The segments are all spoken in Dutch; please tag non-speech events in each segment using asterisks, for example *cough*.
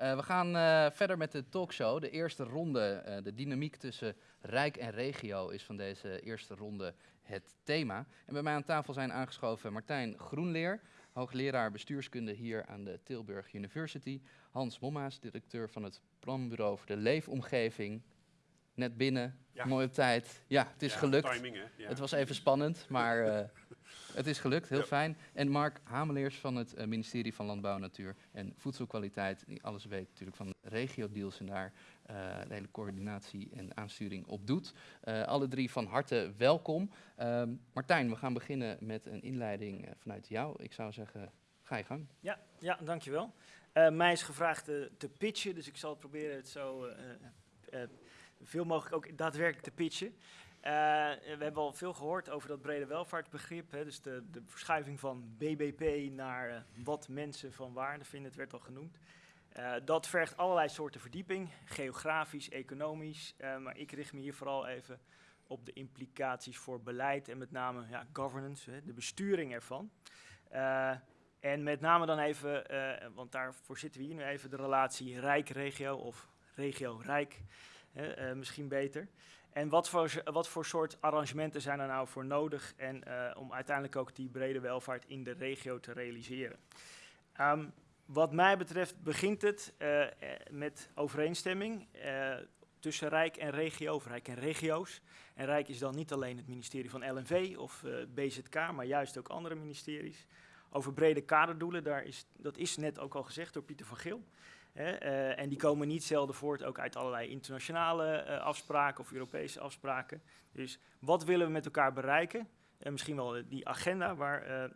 Uh, we gaan uh, verder met de talkshow. De eerste ronde, uh, de dynamiek tussen Rijk en regio is van deze eerste ronde het thema. En bij mij aan tafel zijn aangeschoven Martijn Groenleer, hoogleraar bestuurskunde hier aan de Tilburg University. Hans Mommaas, directeur van het planbureau voor de leefomgeving. Net binnen, ja. mooie tijd. Ja, het is ja, gelukt. Timing, hè? Ja. Het was even spannend, maar uh, *laughs* het is gelukt, heel fijn. En Mark Hameleers van het uh, ministerie van Landbouw, Natuur en Voedselkwaliteit, die alles weet natuurlijk van de regio-deals en daar uh, de hele coördinatie en aansturing op doet. alle drie van harte welkom. Ehm, Martijn, we gaan beginnen met een inleiding vanuit jou. Ik zou zeggen, ga je gang. Ja, ja dankjewel. mij is gevraagd te pitchen, dus ik zal proberen het zo veel mogelijk ook daadwerkelijk te pitchen. Uh, we hebben al veel gehoord over dat brede welvaartsbegrip. Hè, dus de, de, verschuiving van BBP naar uh, wat mensen van waarde vinden, het werd al genoemd. Uh, dat vergt allerlei soorten verdieping, geografisch, economisch. maar ik richt me hier vooral even op de implicaties voor beleid en met name ja, governance, hè, de besturing ervan. en met name dan even, want daarvoor zitten we hier nu even, de relatie rijk-regio of regio-rijk. Uh, misschien beter. En wat voor, wat voor soort arrangementen zijn er nou voor nodig en, uh, om uiteindelijk ook die brede welvaart in de regio te realiseren? Um, wat mij betreft begint het uh, met overeenstemming tussen Rijk en regio, of Rijk en regio's. En Rijk is dan niet alleen het ministerie van LNV of BZK, maar juist ook andere ministeries. Over brede kaderdoelen, daar is, dat is net ook al gezegd door Pieter van Geel. Uh, en die komen niet zelden voort ook uit allerlei internationale uh, afspraken of Europese afspraken. Dus wat willen we met elkaar bereiken? Uh, misschien wel die agenda waar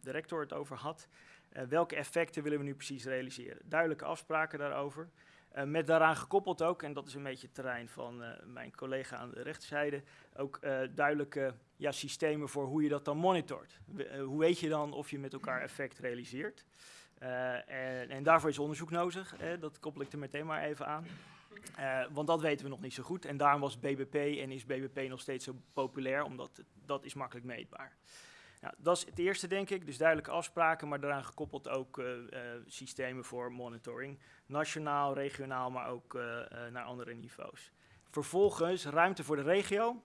de rector het over had. welke effecten willen we nu precies realiseren? Duidelijke afspraken daarover. met daaraan gekoppeld ook, en dat is een beetje het terrein van mijn collega aan de rechterzijde, ook duidelijke ja, systemen voor hoe je dat dan monitort. hoe weet je dan of je met elkaar effect realiseert? Uh, en, en, daarvoor is onderzoek nodig, dat koppel ik er meteen maar even aan. Uh, want dat weten we nog niet zo goed. En daarom was BBP en is BBP nog steeds zo populair, omdat dat is makkelijk meetbaar. Nou, dat is het eerste, denk ik. Dus duidelijke afspraken, maar daaraan gekoppeld ook uh, systemen voor monitoring. Nationaal, regionaal, maar ook naar andere niveaus. Vervolgens ruimte voor de regio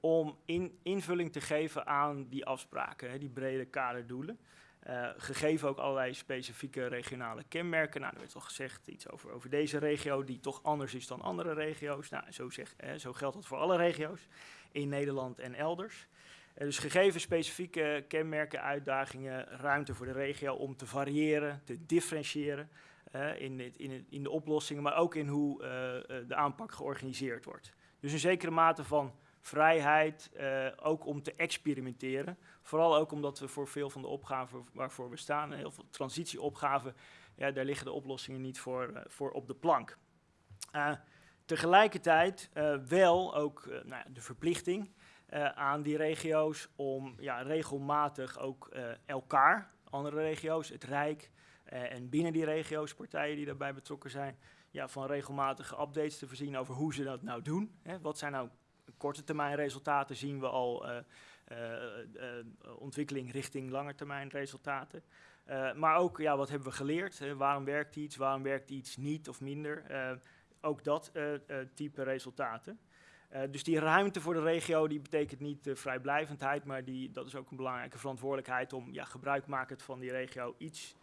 om in, invulling te geven aan die afspraken, hè, die brede kaderdoelen. Uh, gegeven ook allerlei specifieke regionale kenmerken. Nou, er werd al gezegd iets over, over deze regio, die toch anders is dan andere regio's. Nou, zo, zeg, zo geldt dat voor alle regio's in Nederland en elders. Uh, dus gegeven specifieke kenmerken, uitdagingen, ruimte voor de regio om te variëren, te differentiëren in, in, in, de oplossingen, maar ook in hoe de aanpak georganiseerd wordt. Dus een zekere mate van vrijheid, uh, ook om te experimenteren. Vooral ook omdat we voor veel van de opgaven waarvoor we staan, heel veel transitieopgaven, ja, daar liggen de oplossingen niet voor, uh, voor op de plank. Uh, tegelijkertijd wel ook nou, de verplichting aan die regio's om ja, regelmatig ook elkaar, andere regio's, het Rijk en binnen die regio's, partijen die daarbij betrokken zijn, ja, van regelmatige updates te voorzien over hoe ze dat nou doen. Hè. Wat zijn nou korte termijn resultaten zien we al uh, uh, ontwikkeling richting langetermijn resultaten. maar ook, ja, wat hebben we geleerd? waarom werkt iets, waarom werkt iets niet of minder? ook dat type resultaten. dus die ruimte voor de regio die betekent niet vrijblijvendheid, maar die, dat is ook een belangrijke verantwoordelijkheid om ja, gebruikmakend van die regio iets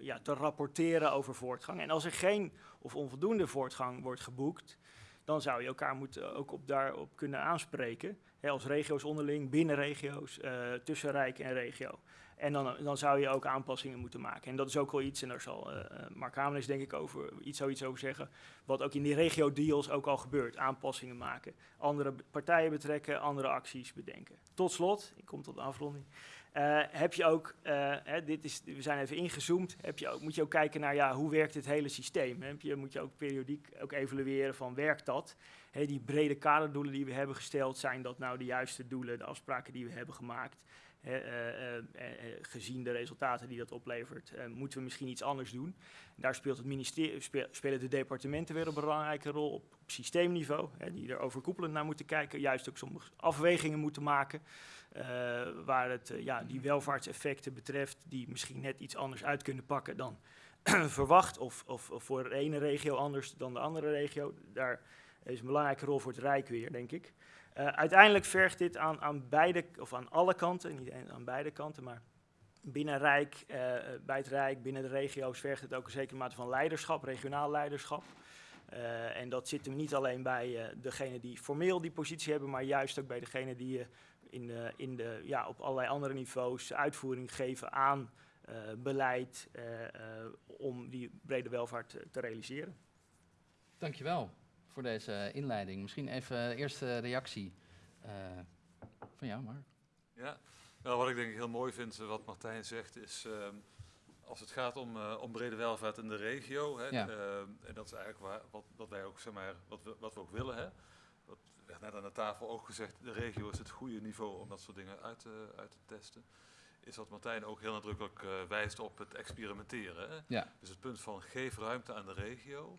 ja, te rapporteren over voortgang. En als er geen of onvoldoende voortgang wordt geboekt, dan zou je elkaar moeten ook op daarop kunnen aanspreken. Hè, als regio's onderling, binnen regio's, uh, tussen Rijk en regio. En dan, dan zou je ook aanpassingen moeten maken. En dat is ook wel iets, en daar zal uh, Mark Hamelis denk ik over, iets, zoiets over zeggen, wat ook in die regio-deals ook al gebeurt. Aanpassingen maken, andere partijen betrekken, andere acties bedenken. Tot slot, ik kom tot de afronding. Uh, heb je ook, uh, hè, dit is, we zijn even ingezoomd, heb je ook, moet je ook kijken naar ja, hoe werkt dit hele systeem. Heb je, moet je ook periodiek ook evalueren van werkt dat. Hè, die brede kaderdoelen die we hebben gesteld, zijn dat nou de juiste doelen, de afspraken die we hebben gemaakt. Hè, uh, gezien de resultaten die dat oplevert, moeten we misschien iets anders doen. daar speelt het ministerie, spelen de departementen weer een belangrijke rol op, systeemniveau, die er overkoepelend naar moeten kijken, juist ook sommige afwegingen moeten maken. Waar het ja, die welvaartseffecten betreft, die misschien net iets anders uit kunnen pakken dan *clears throat* verwacht, of, of, of voor de ene regio anders dan de andere regio. Daar is een belangrijke rol voor het Rijk weer, denk ik. Uh, uiteindelijk vergt dit aan, aan beide, of aan alle kanten, niet aan beide kanten, maar binnen Rijk, uh, bij het Rijk, binnen de regio's vergt het ook een zekere mate van leiderschap, regionaal leiderschap. Uh, en dat zit hem niet alleen bij degene die formeel die positie hebben, maar juist ook bij degene die in, de, in de, ja, op allerlei andere niveaus uitvoering geven aan beleid om die brede welvaart te realiseren. Dankjewel voor deze inleiding. Misschien even de eerste reactie uh, van jou, Mark. Ja, nou, wat ik denk ik heel mooi vind, eh, wat Martijn zegt, is uh, als het gaat om, uh, om brede welvaart in de regio, hè, ja. en dat is eigenlijk waar, wat, wat wij ook, zeg maar, wat we, wat we ook willen, hè. Wat werd net aan de tafel ook gezegd, de regio is het goede niveau om dat soort dingen uit, uit te testen is dat Martijn ook heel nadrukkelijk wijst op het experimenteren. Hè? Ja. Dus het punt van geef ruimte aan de regio.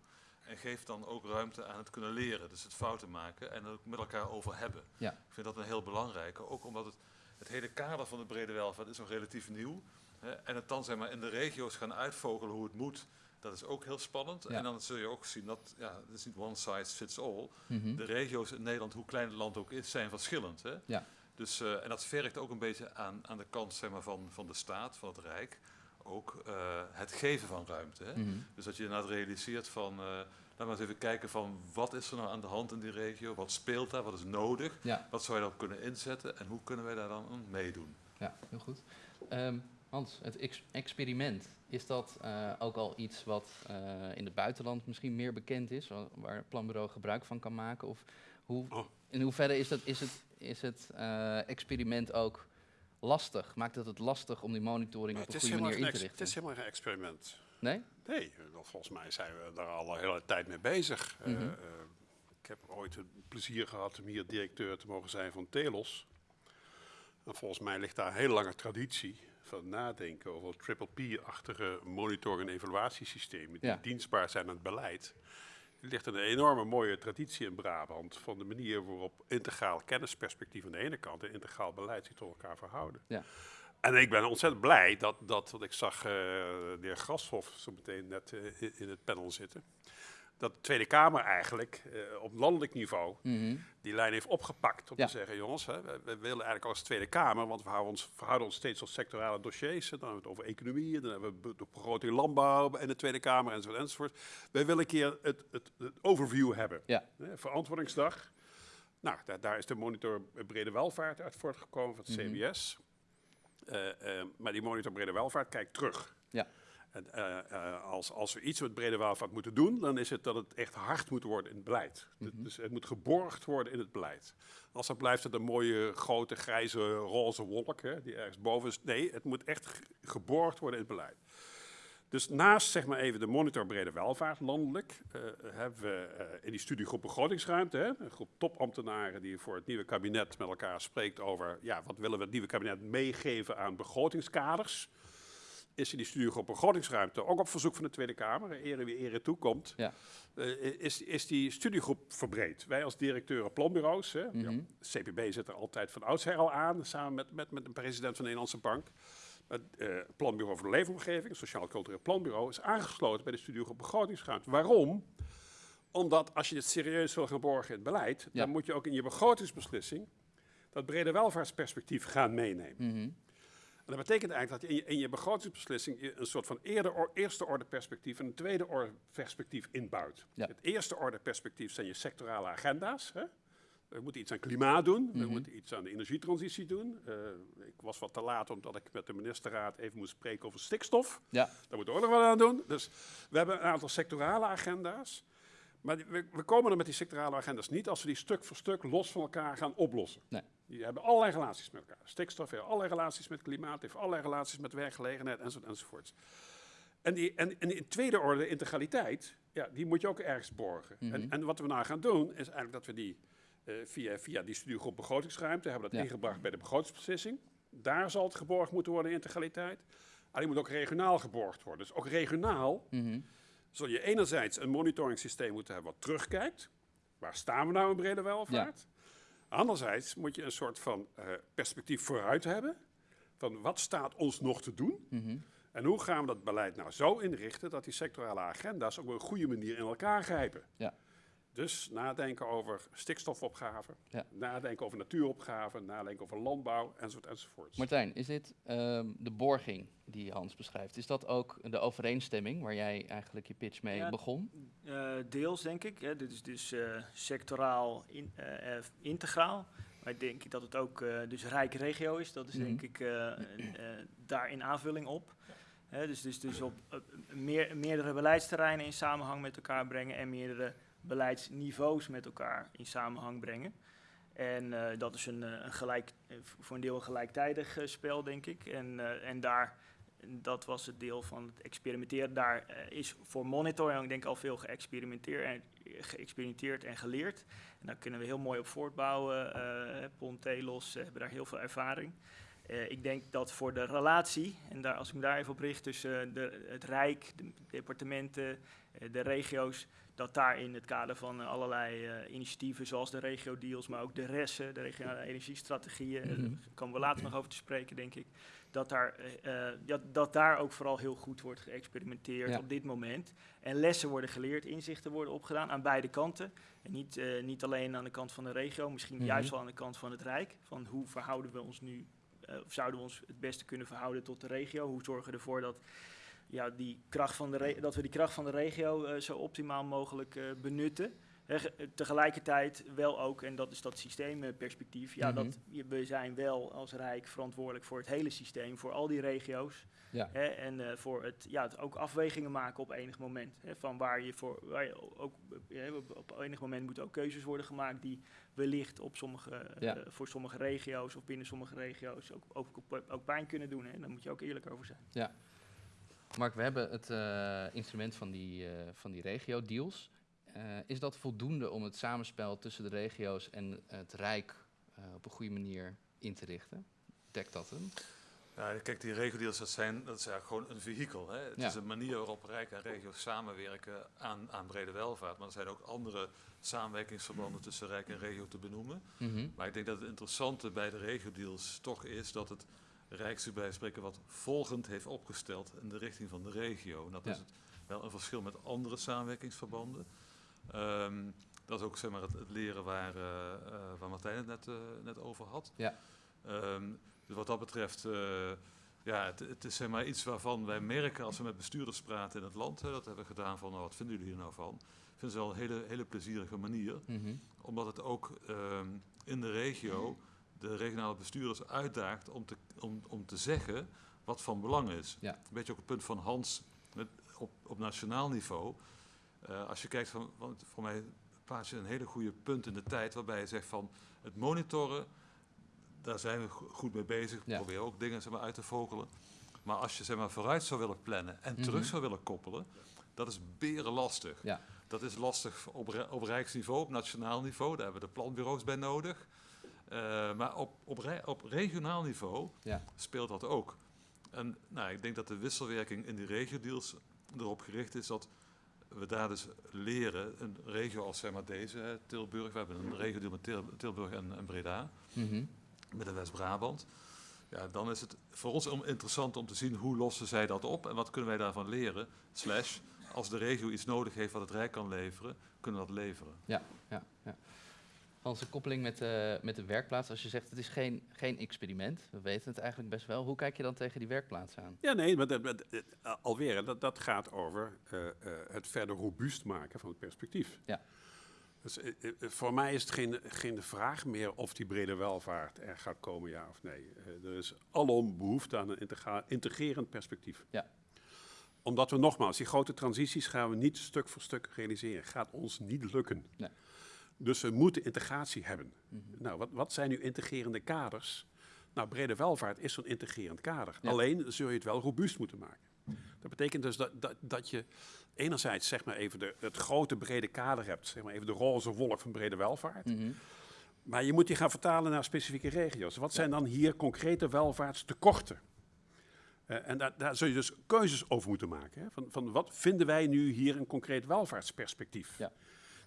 En geef dan ook ruimte aan het kunnen leren, dus het fouten maken en het ook met elkaar over hebben. Ja. Ik vind dat een heel belangrijke, ook omdat het, het hele kader van de brede welvaart is nog relatief nieuw. Hè, en het dan zeg maar in de regio's gaan uitvogelen hoe het moet, dat is ook heel spannend. En dan zul je ook zien dat, ja, het is niet one size fits all. Mm De regio's in Nederland, hoe klein het land ook is, zijn verschillend. Hè? Ja. Dus, uh, en dat vergt ook een beetje aan, aan de kant zeg maar, van, van de staat, van het Rijk, ook uh, het geven van ruimte. Hè? Mm -hmm. Dus dat je inderdaad realiseert van, uh, laten we eens even kijken van wat is er nou aan de hand in die regio, wat speelt daar, wat is nodig, ja. wat zou je daarop kunnen inzetten en hoe kunnen wij daar dan aan meedoen. Ja, heel goed. Um, Hans, het ex experiment, is dat uh, ook al iets wat in het buitenland misschien meer bekend is, waar het planbureau gebruik van kan maken? Of hoe, oh. in hoeverre is, dat, is het, is het experiment ook lastig? Maakt het het lastig om die monitoring Maar op een goede manier in te richten? Het is helemaal geen experiment. Nee? Nee, volgens mij zijn we daar al een hele tijd mee bezig. Mm -hmm. uh, uh, ik heb ooit het plezier gehad om hier directeur te mogen zijn van Telos. En volgens mij ligt daar een hele lange traditie van nadenken over triple P-achtige monitor- en evaluatiesystemen die Ja. dienstbaar zijn aan het beleid. Er ligt een enorme mooie traditie in Brabant van de manier waarop integraal kennisperspectief aan de ene kant en integraal beleid zich tot elkaar verhouden. Ja. En ik ben ontzettend blij dat, dat wat ik zag uh, de heer Grashoff zo meteen net uh, in, het panel zitten, dat de Tweede Kamer eigenlijk uh, op landelijk niveau Mm -hmm. die lijn heeft opgepakt om Ja. te zeggen, jongens, hè, we, we willen eigenlijk als Tweede Kamer, want we houden ons, verhouden ons steeds tot sectorale dossiers, dan hebben we het over economie, dan hebben we de begroting landbouw en de Tweede Kamer enzovoort enzovoort. Wij willen een keer het, het, het overview hebben. Ja. Verantwoordingsdag. Nou, daar, daar is de monitor brede welvaart uit voortgekomen van het Mhm. CBS. Eh, eh, maar die monitor brede welvaart kijkt terug. Ja. En, eh, als, als we iets met brede welvaart moeten doen, dan is het dat het echt hard moet worden in het beleid. Mhm. Dus het moet geborgd worden in het beleid. Als dat blijft het een mooie, grote, grijze, roze wolk hè, die ergens boven is. Nee, het moet echt ge- geborgd worden in het beleid. Dus naast zeg maar even de monitor brede welvaart landelijk, eh, hebben we eh, in die studiegroep begrotingsruimte, hè, een groep topambtenaren die voor het nieuwe kabinet met elkaar spreekt over, ja, wat willen we het nieuwe kabinet meegeven aan begrotingskaders. Is in die studiegroep begrotingsruimte, ook op verzoek van de Tweede Kamer, ere wie ere toekomt, Ja. eh, is, is die studiegroep verbreed. Wij als directeuren planbureaus, hè, Mhm. ja, CPB zit er altijd van oudsher al aan, samen met, met, met de president van de Nederlandse Bank. Het eh, Planbureau voor de Leefomgeving, Sociaal Cultureel Planbureau, is aangesloten bij de studiegroep begrotingsruimte. Waarom? Omdat als je dit serieus wil gaan borgen in het beleid, Ja. dan moet je ook in je begrotingsbeslissing dat brede welvaartsperspectief gaan meenemen. Mhm. En dat betekent eigenlijk dat je in je, in je begrotingsbeslissing een soort van eerder eerste orde perspectief en een tweede orde perspectief inbouwt. Ja. Het eerste orde perspectief zijn je sectorale agenda's. Hè? We moeten iets aan klimaat doen, we Mhm. moeten iets aan de energietransitie doen. Eh, ik was wat te laat omdat ik met de ministerraad even moest spreken over stikstof. Ja. Daar moeten we ook nog wat aan doen. Dus we hebben een aantal sectorale agenda's. Maar we, we komen er met die sectorale agenda's niet als we die stuk voor stuk los van elkaar gaan oplossen. Nee. Die hebben allerlei relaties met elkaar. Stikstof heeft allerlei relaties met klimaat, heeft allerlei relaties met werkgelegenheid enzovoort enzovoort. En die, en, en in tweede orde integraliteit, ja, die moet je ook ergens borgen. Mhm. en, en wat we nou gaan doen, is eigenlijk dat we die via, via die studiegroep begrotingsruimte hebben dat Ja. ingebracht bij de begrotingsbeslissing. Daar zal het geborgd moeten worden, integraliteit. Alleen moet ook regionaal geborgd worden. Dus ook regionaal Mhm. zul je enerzijds een monitoring systeem moeten hebben wat terugkijkt. Waar staan we nou in brede welvaart? Anderzijds moet je een soort van eh, perspectief vooruit hebben. Van wat staat ons nog te doen? Mhm. En hoe gaan we dat beleid nou zo inrichten dat die sectorale agenda's op een goede manier in elkaar grijpen? Ja. Dus nadenken over stikstofopgaven, Ja. nadenken over natuuropgaven, nadenken over landbouw, enzovoort, enzovoort. Martijn, is dit ehm, de borging die Hans beschrijft? Is dat ook de overeenstemming waar jij eigenlijk je pitch mee Ja. begon? Eh, deels denk ik. Hè. Dit is dus eh, sectoraal in, eh, integraal. Maar ik denk dat het ook eh, dus rijke regio is. Dat is Mhm. denk ik eh, eh, daar in aanvulling op. Hè, dus, dus, dus op meer, meerdere beleidsterreinen in samenhang met elkaar brengen en meerdere beleidsniveaus met elkaar in samenhang brengen. En eh, dat is een, eh, een gelijk, eh, voor een deel een gelijktijdig spel, denk ik. En, en daar, dat was het deel van het experimenteren. Daar is voor monitoring denk ik al veel geëxperimenteerd en, geëxperimenteerd en geleerd. En daar kunnen we heel mooi op voortbouwen. Pon, Telos eh, hebben daar heel veel ervaring. Eh, ik denk dat voor de relatie, en daar, als ik me daar even op richt tussen de, het Rijk, de departementen, eh, de regio's, dat daar in het kader van eh, allerlei eh, initiatieven zoals de regio-deals, maar ook de RES'en, de regionale energiestrategieën, eh, Mhm. daar komen we later nog over te spreken, denk ik, dat daar, eh, eh, dat, dat daar ook vooral heel goed wordt geëxperimenteerd Ja. op dit moment. En lessen worden geleerd, inzichten worden opgedaan aan beide kanten. En niet, eh, niet alleen aan de kant van de regio, misschien Mhm. juist wel aan de kant van het Rijk. Van hoe verhouden we ons nu, eh, of zouden we ons het beste kunnen verhouden tot de regio? Hoe zorgen we ervoor dat, ja, die kracht van de dat we die kracht van de regio eh, zo optimaal mogelijk eh, benutten? Tegelijkertijd wel ook, en dat is dat systeemperspectief, ja, Mhm. dat, we zijn wel als Rijk verantwoordelijk voor het hele systeem, voor al die regio's. Ja. Hè, en eh, voor het, ja, het ook afwegingen maken op enig moment. Hè, van waar je voor, waar je ook, op, enig moment moeten ook keuzes worden gemaakt die wellicht op sommige, eh, Ja. voor sommige regio's of binnen sommige regio's ook, ook, ook, pijn kunnen doen. Hè. Daar moet je ook eerlijk over zijn. Mark, we hebben het eh, instrument van die, van die regio-deals. Eh, is dat voldoende om het samenspel tussen de regio's en het Rijk eh, op een goede manier in te richten? Dekt dat hem? Ja, kijk, die regiodeals, dat, zijn, dat is eigenlijk gewoon een vehikel. Hè? Het Ja. is een manier waarop Rijk en regio's samenwerken aan, aan brede welvaart. Maar er zijn ook andere samenwerkingsverbanden tussen Rijk en regio te benoemen. Mhm. Maar ik denk dat het interessante bij de regiodeals toch is dat het Rijk zich bij spreken wat volgend heeft opgesteld in de richting van de regio. En dat Ja. is het, wel een verschil met andere samenwerkingsverbanden. Ehm, dat is ook zeg maar, het, het leren waar, eh, eh, waar Martijn het net, eh, net over had. Ja. Ehm, dus wat dat betreft, ja, het, het is zeg maar iets waarvan wij merken als we met bestuurders praten in het land. Hè, dat hebben we gedaan van, nou, wat vinden jullie hier nou van? Ik vind het wel een hele, hele plezierige manier Mhm. omdat het ook ehm, in de regio de regionale bestuurders uitdaagt om te, om, om te zeggen wat van belang is. Ja. Een beetje ook het punt van Hans met, op, op nationaal niveau. Eh, als je kijkt, van, want voor mij plaats je een hele goede punt in de tijd waarbij je zegt van het monitoren, daar zijn we go- goed mee bezig. We Ja. proberen ook dingen zeg maar, uit te vogelen. Maar als je zeg maar, vooruit zou willen plannen en Mhm. terug zou willen koppelen, dat is beren lastig. Ja. Dat is lastig op, op rijksniveau, op nationaal niveau. Daar hebben we de planbureaus bij nodig. Eh, maar op, op, op regionaal niveau Ja. speelt dat ook. En nou, ik denk dat de wisselwerking in die regiodeals erop gericht is dat we daar dus leren, een regio als zeg maar deze, Tilburg, we hebben een regiodeal met Til- Tilburg en, en Breda, Mhm. met de West-Brabant. Ja, dan is het voor ons interessant om te zien hoe lossen zij dat op en wat kunnen wij daarvan leren. Slash, als de regio iets nodig heeft wat het Rijk kan leveren, kunnen we dat leveren. Ja, ja. Hans, een koppeling met, de met de werkplaats. Als je zegt het is geen, geen experiment, we weten het eigenlijk best wel. Hoe kijk je dan tegen die werkplaats aan? Ja, nee, maar dat, dat- eh, alweer, dat, dat gaat over eh, eh, het verder robuust maken van het perspectief. Ja. Dus, eh, eh, voor mij is het geen, geen vraag meer of die brede welvaart er gaat komen, ja of nee. Eh, er is alom behoefte aan een integrerend perspectief. Ja. Omdat we nogmaals, die grote transities gaan we niet stuk voor stuk realiseren. Gaat ons niet lukken. Nee. Dus we moeten integratie hebben. Mhm. Nou, wat, wat zijn nu integrerende kaders? Nou, brede welvaart is zo'n integrerend kader. Ja. Alleen zul je het wel robuust moeten maken. Dat betekent dus dat, dat, dat je enerzijds zeg maar even de, het grote brede kader hebt, zeg maar even de roze wolk van brede welvaart. Mhm. Maar je moet die gaan vertalen naar specifieke regio's. Wat zijn dan hier concrete welvaartstekorten? Eh, en daar, daar zul je dus keuzes over moeten maken. Hè? Van, van wat vinden wij nu hier een concreet welvaartsperspectief? Ja.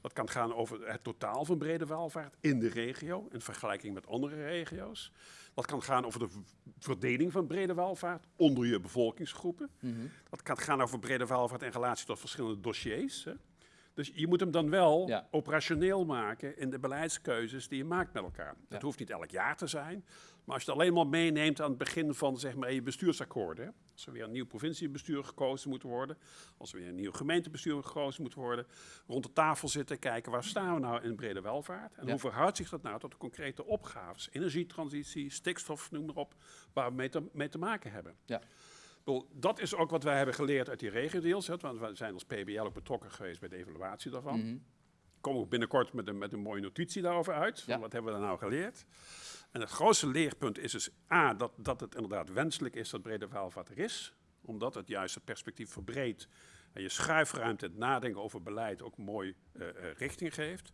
Dat kan gaan over het totaal van brede welvaart in de regio in vergelijking met andere regio's. Dat kan gaan over de verdeling van brede welvaart onder je bevolkingsgroepen. Mhm. Dat kan gaan over brede welvaart in relatie tot verschillende dossiers. Hè. Dus je moet hem dan wel Ja. operationeel maken in de beleidskeuzes die je maakt met elkaar. Ja. Dat hoeft niet elk jaar te zijn. Maar als je het alleen maar meeneemt aan het begin van zeg maar, je bestuursakkoorden. Als er weer een nieuw provinciebestuur gekozen moet worden. Als er weer een nieuw gemeentebestuur gekozen moet worden. Rond de tafel zitten, kijken waar staan we nou in brede welvaart. En Ja. hoe verhoudt zich dat nou tot de concrete opgaves. Energietransitie, stikstof, noem maar op. Waar we mee te, mee te maken hebben. Ja. Dat is ook wat wij hebben geleerd uit die regiodeals. hè, Want we zijn als PBL ook betrokken geweest bij de evaluatie daarvan. Mhm. Komen we binnenkort met een, met een mooie notitie daarover uit. van. Wat hebben we daar nou geleerd? En het grootste leerpunt is dus A, dat, dat het inderdaad wenselijk is dat brede welvaart er is. Omdat het juist het perspectief verbreedt en je schuifruimte, het nadenken over beleid ook mooi eh, eh, richting geeft.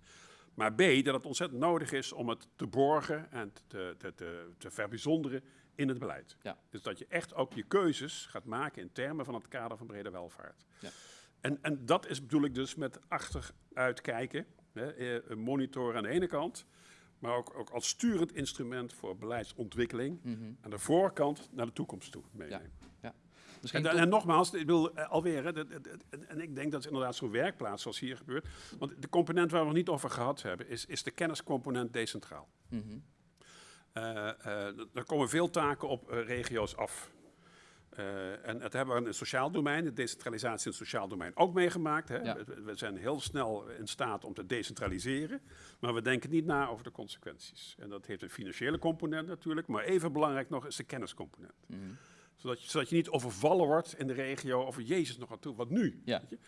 Maar B, dat het ontzettend nodig is om het te borgen en te, te, te, te verbijzonderen in het beleid. Ja. Dus dat je echt ook je keuzes gaat maken in termen van het kader van brede welvaart. Ja. En, en dat is bedoel ik dus met achteruitkijken, hè, eh, monitoren aan de ene kant, maar ook, ook als sturend instrument voor beleidsontwikkeling Mhm. aan de voorkant naar de toekomst toe meenemen. En, tot- en nogmaals, ik wil eh, alweer, hè, dat- dat- dat- en ik denk dat het inderdaad zo'n werkplaats zoals hier gebeurt. Want de component waar we het nog niet over gehad hebben, is, is de kenniscomponent decentraal. Mhm. Eh, eh, er komen veel taken op eh, regio's af. Eh, en het hebben we in het sociaal domein, de decentralisatie in het sociaal domein ook meegemaakt. Hè. Ja. We, we zijn heel snel in staat om te decentraliseren, maar we denken niet na over de consequenties. En dat heeft een financiële component natuurlijk, maar even belangrijk nog is de kenniscomponent. Mhm. Zodat je, zodat je niet overvallen wordt in de regio over Jezus nog aan toe, wat nu? Ja. Weet je?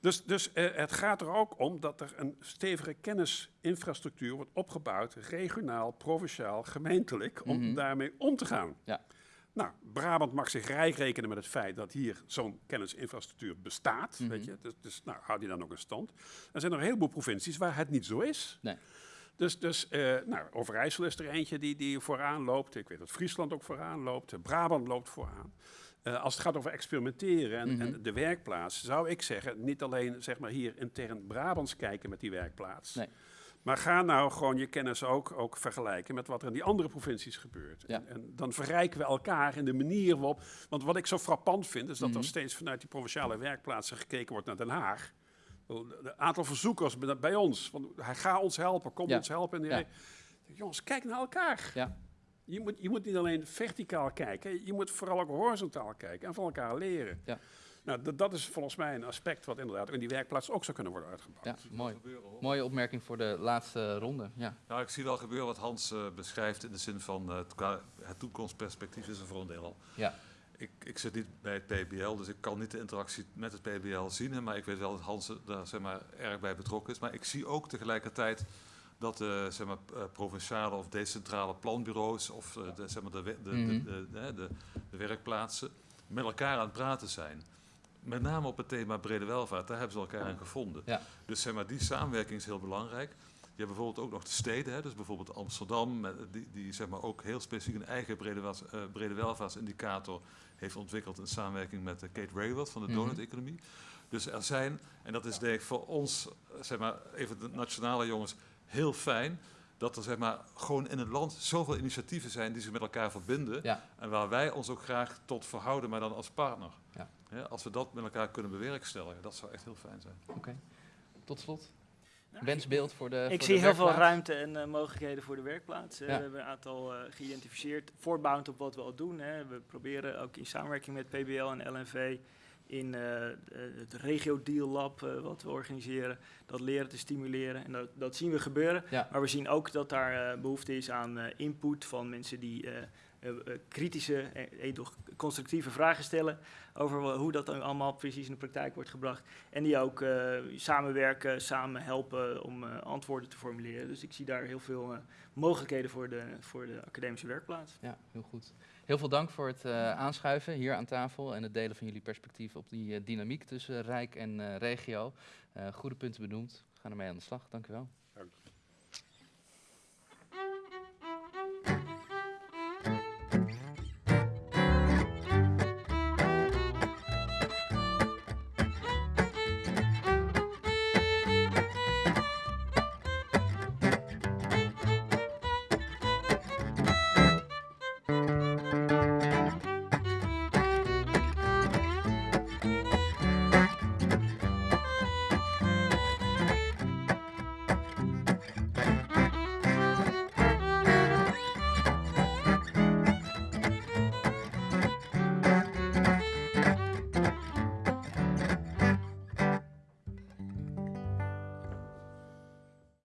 Dus, dus eh, het gaat er ook om dat er een stevige kennisinfrastructuur wordt opgebouwd, regionaal, provinciaal, gemeentelijk, om Mhm. daarmee om te gaan. Ja. Nou, Brabant mag zich rijk rekenen met het feit dat hier zo'n kennisinfrastructuur bestaat. Mhm. weet je? Dus, dus nou, die dan ook in stand. Er zijn er een heleboel provincies waar het niet zo is. Nee. Dus, dus eh, nou, Overijssel is er eentje die, die vooraan loopt. Ik weet dat Friesland ook vooraan loopt. Brabant loopt vooraan. Eh, als het gaat over experimenteren en, Mhm. en de werkplaats, zou ik zeggen, niet alleen zeg maar, hier intern Brabants kijken met die werkplaats. Nee. Maar ga nou gewoon je kennis ook, ook vergelijken met wat er in die andere provincies gebeurt. Ja. En, en dan verrijken we elkaar in de manier waarop. Want wat ik zo frappant vind, is dat Mhm. er steeds vanuit die provinciale werkplaatsen gekeken wordt naar Den Haag. Het aantal verzoekers bij- ons. Van, hij gaat ons helpen, kom Ja. ons helpen. Ja. re- Jongens, kijk naar elkaar. Ja. Je moet, je moet niet alleen verticaal kijken, je moet vooral ook horizontaal kijken en van elkaar leren. Ja. Nou, dat, dat is volgens mij een aspect wat inderdaad in die werkplaats ook zou kunnen worden uitgebouwd. Ja, mooi. Gebeuren, hoor. Mooie opmerking voor de laatste ronde. Ja. Nou, ik zie wel gebeuren wat Hans eh, beschrijft in de zin van eh, het, toekomstperspectief is er voor een deel al. Ja. Ik, ik zit niet bij het PBL, dus ik kan niet de interactie met het PBL zien. hè, Maar ik weet wel dat Hans er daar zeg maar, erg bij betrokken is. Maar ik zie ook tegelijkertijd dat de zeg maar, eh, provinciale of decentrale planbureaus of de, zeg maar, de, we- de, Mhm. de, de, de, de- de werkplaatsen met elkaar aan het praten zijn. Met name op het thema brede welvaart, daar hebben ze elkaar aan gevonden. Ja. Dus zeg maar, die samenwerking is heel belangrijk. Je hebt bijvoorbeeld ook nog de steden, hè, dus bijvoorbeeld Amsterdam, met, die, die zeg maar, ook heel specifiek een eigen brede, was- eh, brede welvaartsindicator heeft ontwikkeld in samenwerking met eh, Kate Rayward van de Mhm. donut-economie. Dus er zijn, en dat is denk ik voor ons, eh, zeg maar, even de nationale jongens, heel fijn dat er zeg maar, gewoon in het land zoveel initiatieven zijn die zich met elkaar verbinden. Ja. En waar wij ons ook graag tot verhouden, maar dan als partner. Ja. Hè, als we dat met elkaar kunnen bewerkstelligen, dat zou echt heel fijn zijn. Oké. Tot slot. Nou, Wensbeeld voor de. Ik voor zie de heel veel ruimte en eh, mogelijkheden voor de werkplaats. Ja. We hebben een aantal eh, geïdentificeerd, voortbouwend op wat we al doen. Hè. We proberen ook in samenwerking met PBL en LNV in eh, het Regio Deal Lab eh, wat we organiseren, dat leren te stimuleren. En dat, dat zien we gebeuren. Ja. Maar we zien ook dat daar eh, behoefte is aan eh, input van mensen die kritische, eh, eh, toch constructieve vragen stellen over hoe dat dan allemaal precies in de praktijk wordt gebracht. En die ook eh, samenwerken, samen helpen om eh, antwoorden te formuleren. Dus ik zie daar heel veel eh, mogelijkheden voor de, voor de academische werkplaats. Ja, heel goed. Heel veel dank voor het eh, aanschuiven hier aan tafel en het delen van jullie perspectief op die eh, dynamiek tussen Rijk en eh, regio. Eh, goede punten benoemd. We gaan ermee aan de slag. Dank u wel.